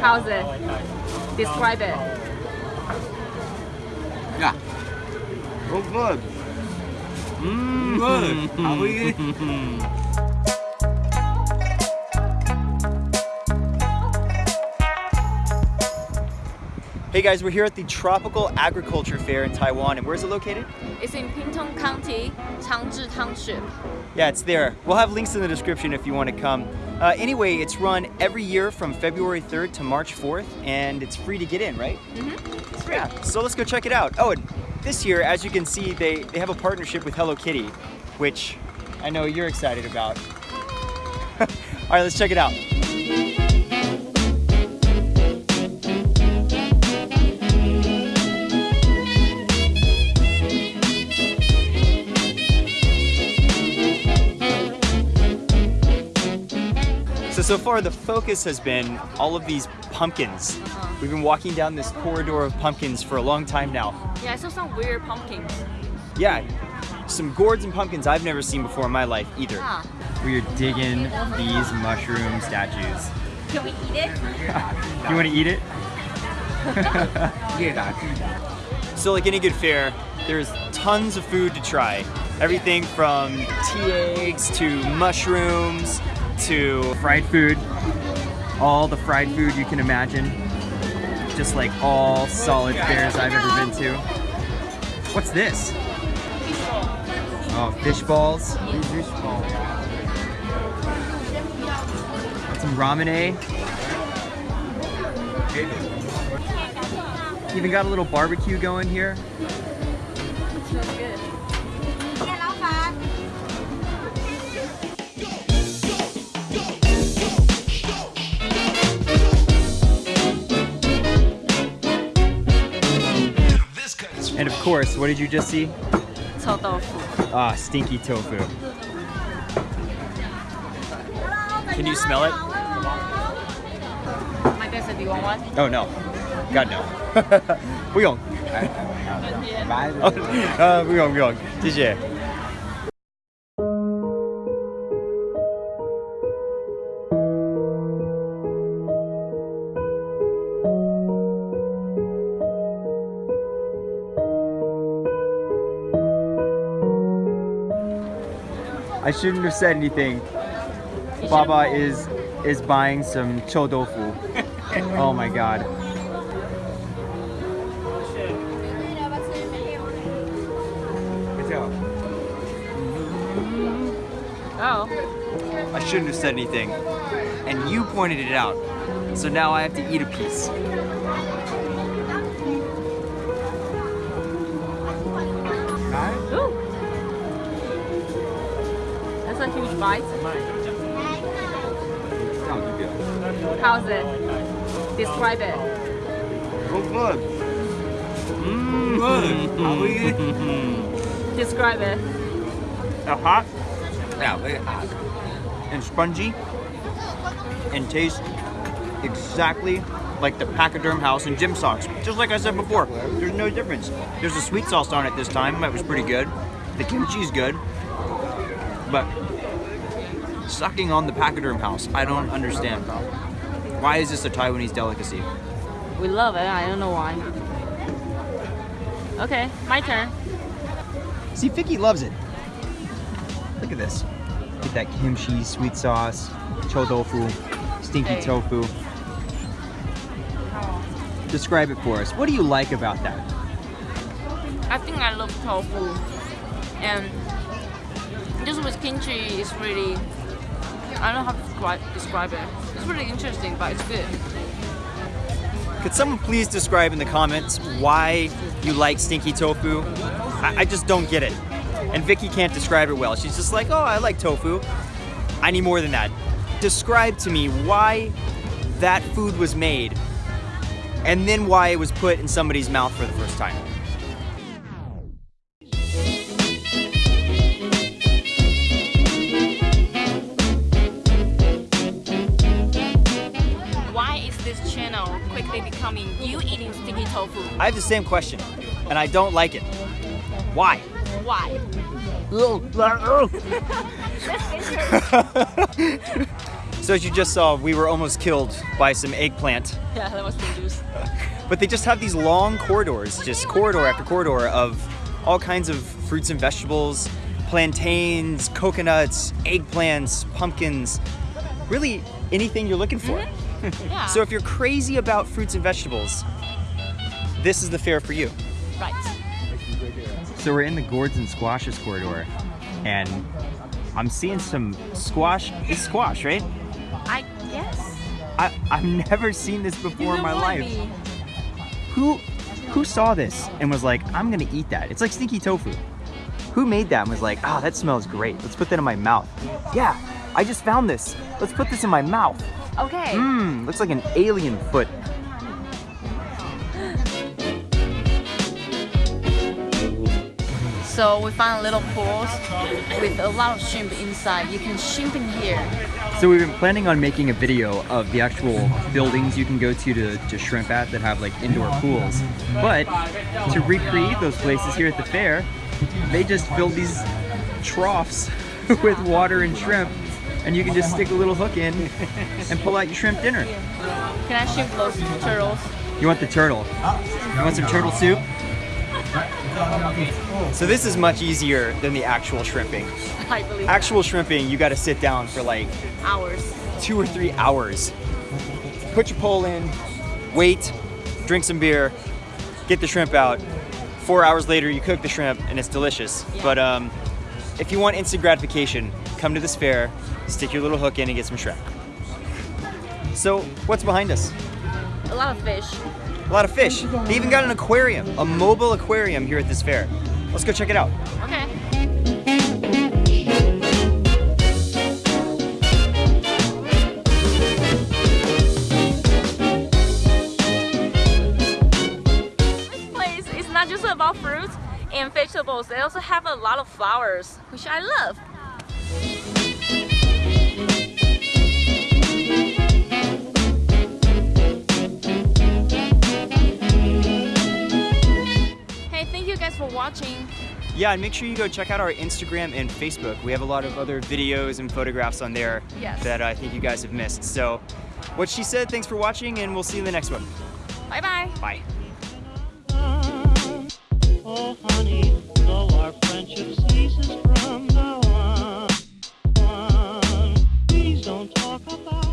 How's it? Describe it. Yeah. Oh, good. Mmm. Good. How are you? Hey guys, we're here at the Tropical Agriculture Fair in Taiwan, and where's it located? It's in Pingtung County, Changzhi Township. Yeah, it's there. We'll have links in the description if you want to come. Uh, anyway, it's run every year from February 3rd to March 4th, and it's free to get in, right? Mm-hmm. It's free. Yeah, so let's go check it out. Oh, and this year, as you can see, they, they have a partnership with Hello Kitty, which I know you're excited about. All right, let's check it out. So, so far the focus has been all of these pumpkins. We've been walking down this corridor of pumpkins for a long time now. Yeah, I saw some weird pumpkins. Yeah, some gourds and pumpkins I've never seen before in my life either. Ah. We are digging these mushroom statues. Can we eat it? You want to eat it? So like any good fair, there's tons of food to try. Everything from tea eggs to mushrooms to fried food. All the fried food you can imagine. Just like all solid fairs I've ever been to. What's this? Oh, fish balls. Some ramen. Eh? Even got a little barbecue going here. Smells good. course, what did you just see? Chou tofu. Ah, stinky tofu. Can you smell it? My dad said, do you want one? Oh no. God no. 不用。哦，呃，不用不用，谢谢。 I shouldn't have said anything. Baba is is buying some chou tofu. oh my god. Oh. I shouldn't have said anything. And you pointed it out. So now I have to eat a piece. That's a huge bite. How's it? Describe it. Oh, good. Mmm. Good. How are you? Describe it. Uh, hot Yeah, very hot. and spongy and tastes exactly like the Pachyderm House and Gym Socks. Just like I said before, there's no difference. There's a sweet sauce on it this time. That was pretty good. The kimchi's good. But sucking on the Pachyderm House, I don't understand. Why is this a Taiwanese delicacy? We love it. I don't know why. Okay, my turn. See, Vicky loves it. Look at this. Get that kimchi, sweet sauce, chou tofu, stinky Hey. tofu. Describe it for us. What do you like about that? I think I love tofu, and just with kimchi, it's really I don't know how to describe, describe it. It's really interesting, but it's good. Could someone please describe in the comments why you like stinky tofu? I, I just don't get it. And Vicky can't describe it well. She's just like, oh, I like tofu. I need more than that. Describe to me why that food was made and then why it was put in somebody's mouth for the first time. Quickly becoming you eating sticky tofu? I have the same question, and I don't like it. Why? Why? So as you just saw, we were almost killed by some eggplant. Yeah, that was dangerous. But they just have these long corridors, just corridor after corridor of all kinds of fruits and vegetables, plantains, coconuts, eggplants, pumpkins, really anything you're looking for. Mm-hmm. Yeah. So if you're crazy about fruits and vegetables, this is the fair for you. right. So we're in the gourds and squashes corridor, and I'm seeing some squash. It's squash, right? I guess. I, I've never seen this before in my life. Maybe. Who who saw this and was like, I'm gonna eat that? It's like stinky tofu. Who made that and was like, oh, that smells great. Let's put that in my mouth. Yeah, I just found this. Let's put this in my mouth. Okay. Mmm, looks like an alien foot. So we found little pools with a lot of shrimp inside. You can shrimp in here. So we've been planning on making a video of the actual buildings you can go to to, to shrimp at that have like indoor pools. But to recreate those places here at the fair, they just filled these troughs with water and shrimp and you can just stick a little hook in and pull out your shrimp dinner. Can I shrimp those turtles? You want the turtle? You want some turtle soup? So this is much easier than the actual shrimping. I believe Actual shrimping, you gotta sit down for like hours. two or three hours. Put your pole in, wait, drink some beer, get the shrimp out. Four hours later, you cook the shrimp and it's delicious. Yeah. But um, if you want instant gratification, come to this fair, stick your little hook in and get some shrimp. So, what's behind us? A lot of fish. A lot of fish. They even got an aquarium, a mobile aquarium here at this fair. Let's go check it out. Okay. This place is not just about fruits and vegetables. They also have a lot of flowers, which I love. watching. Yeah, and make sure you go check out our Instagram and Facebook. We have a lot of other videos and photographs on there yes. that I think you guys have missed. So, what she said, thanks for watching, and we'll see you in the next one. Bye-bye. Bye. -bye. Bye.